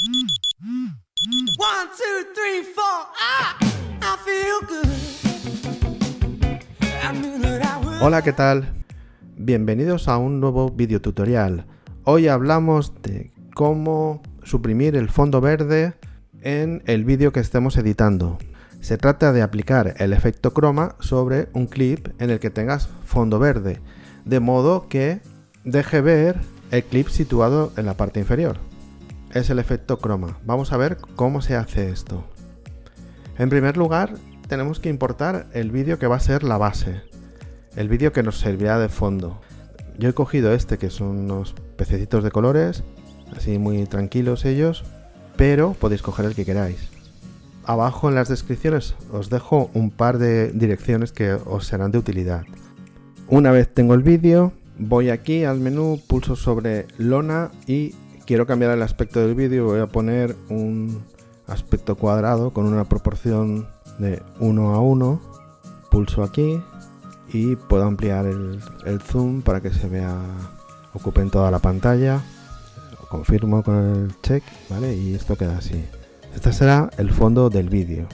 One, two, three, four. Ah. Hola, ¿qué tal? Bienvenidos a un nuevo video tutorial. Hoy hablamos de cómo suprimir el fondo verde en el vídeo que estemos editando. Se trata de aplicar el efecto croma sobre un clip en el que tengas fondo verde, de modo que deje ver el clip situado en la parte inferior. Es el efecto croma. Vamos a ver cómo se hace esto. En primer lugar, tenemos que importar el vídeo que va a ser la base, el vídeo que nos servirá de fondo. Yo he cogido este que son unos pececitos de colores, así muy tranquilos ellos, pero podéis coger el que queráis. Abajo en las descripciones os dejo un par de direcciones que os serán de utilidad. Una vez tengo el vídeo, voy aquí al menú, pulso sobre lona y quiero cambiar el aspecto del vídeo. Voy a poner un aspecto cuadrado con una proporción de 1 a 1. Pulso aquí y puedo ampliar el, zoom para que se vea, ocupe en toda la pantalla. Lo confirmo con el check, ¿vale? Y esto queda así. Este será el fondo del vídeo.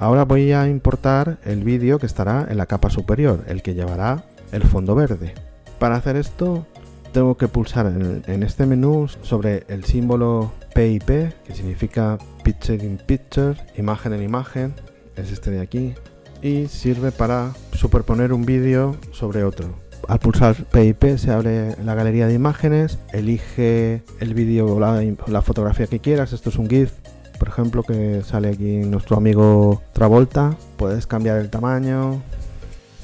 Ahora voy a importar el vídeo que estará en la capa superior, el que llevará el fondo verde. Para hacer esto tengo que pulsar en, este menú sobre el símbolo PIP, que significa Picture in Picture, imagen en imagen, es este de aquí, y sirve para superponer un vídeo sobre otro. Al pulsar PIP se abre la galería de imágenes, elige el vídeo o la, la fotografía que quieras, esto es un GIF, por ejemplo, que sale aquí nuestro amigo Travolta, puedes cambiar el tamaño,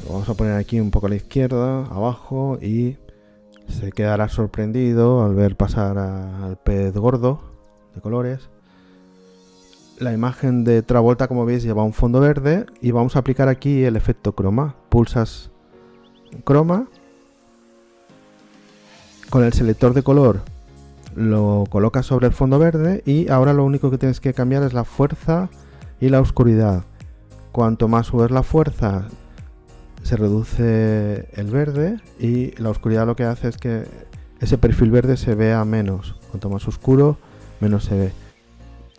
lo vamos a poner aquí un poco a la izquierda, abajo, y se quedará sorprendido al ver pasar al pez gordo de colores. La imagen de Travolta, como veis, lleva un fondo verde y vamos a aplicar aquí el efecto croma. Pulsas croma. Con el selector de color lo colocas sobre el fondo verde y ahora lo único que tienes que cambiar es la fuerza y la oscuridad. Cuanto más subes la fuerza, se reduce el verde y la oscuridad lo que hace es que ese perfil verde se vea menos. Cuanto más oscuro, menos se ve.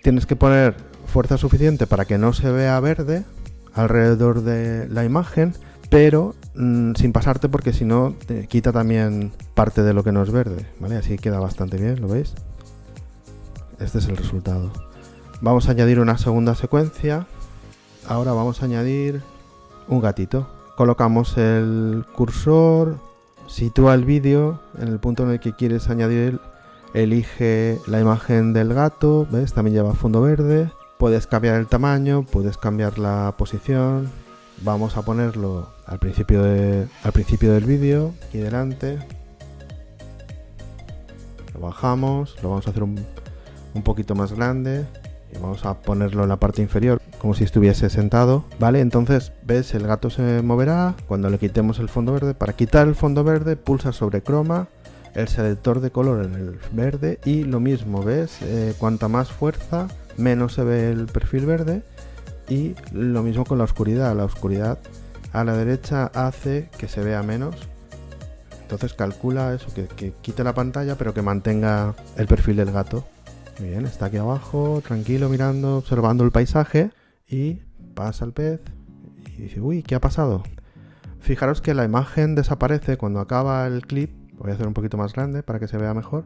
Tienes que poner fuerza suficiente para que no se vea verde alrededor de la imagen, pero mm, sin pasarte porque si no te quita también parte de lo que no es verde, ¿vale? Así queda bastante bien, ¿lo veis? Este es el resultado. Vamos a añadir una segunda secuencia. Ahora vamos a añadir un gatito. Colocamos el cursor, sitúa el vídeo en el punto en el que quieres añadir, elige la imagen del gato, ¿ves? También lleva fondo verde. Puedes cambiar el tamaño, puedes cambiar la posición. Vamos a ponerlo al principio, del vídeo, aquí delante. Lo bajamos, lo vamos a hacer un, un poquito más grande y vamos a ponerlo en la parte inferior como si estuviese sentado vale entonces ves el gato se moverá cuando le quitemos el fondo verde para quitar el fondo verde pulsa sobre croma el selector de color en el verde y lo mismo ves Eh, cuanta más fuerza menos se ve el perfil verde y lo mismo con la oscuridad. La oscuridad a la derecha hace que se vea menos. Entonces calcula eso que, que quite la pantalla pero que mantenga el perfil del gato. Muy bien, está aquí abajo, tranquilo, mirando, observando el paisaje y pasa el pez y dice, uy, ¿qué ha pasado? Fijaros que la imagen desaparece cuando acaba el clip, voy a hacer un poquito más grande para que se vea mejor.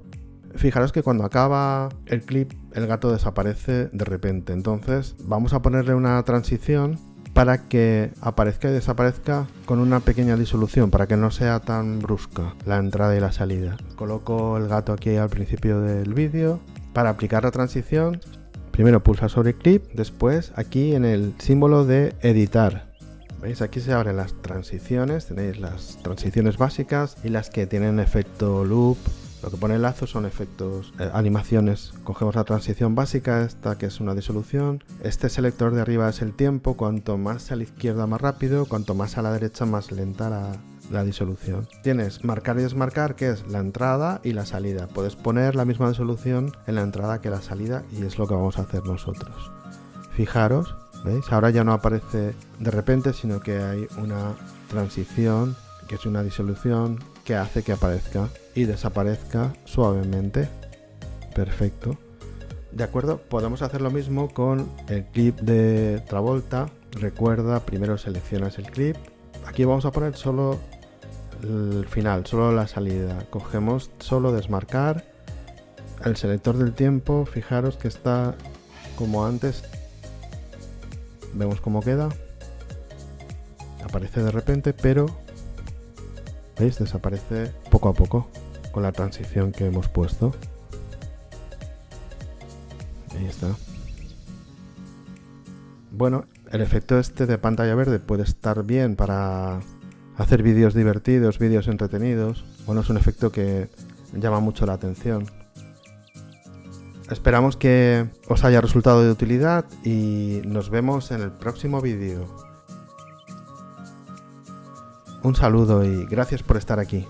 Fijaros que cuando acaba el clip el gato desaparece de repente, entonces vamos a ponerle una transición para que aparezca y desaparezca con una pequeña disolución, para que no sea tan brusca la entrada y la salida. Coloco el gato aquí al principio del vídeo. Para aplicar la transición, primero pulsa sobre clip, después aquí en el símbolo de editar. ¿Veis? Aquí se abren las transiciones, tenéis las transiciones básicas y las que tienen efecto loop. Lo que pone el lazo son efectos, eh, animaciones. Cogemos la transición básica, esta que es una disolución. Este selector de arriba es el tiempo, cuanto más a la izquierda más rápido, cuanto más a la derecha más lenta la, la disolución. Tienes marcar y desmarcar, que es la entrada y la salida. Puedes poner la misma disolución en la entrada que la salida y es lo que vamos a hacer nosotros. Fijaros, ¿veis? Ahora ya no aparece de repente, sino que hay una transición, que es una disolución que hace que aparezca y desaparezca suavemente. Perfecto. De acuerdo, podemos hacer lo mismo con el clip de Travolta. Recuerda, primero seleccionas el clip. Aquí vamos a poner solo el final, solo la salida. Cogemos solo desmarcar. El selector del tiempo, fijaros que está como antes. Vemos cómo queda. Aparece de repente, pero ¿veis? Desaparece poco a poco con la transición que hemos puesto. Ahí está. Bueno, el efecto este de pantalla verde puede estar bien para hacer vídeos divertidos, vídeos entretenidos. Bueno, es un efecto que llama mucho la atención. Esperamos que os haya resultado de utilidad y nos vemos en el próximo vídeo. Un saludo y gracias por estar aquí.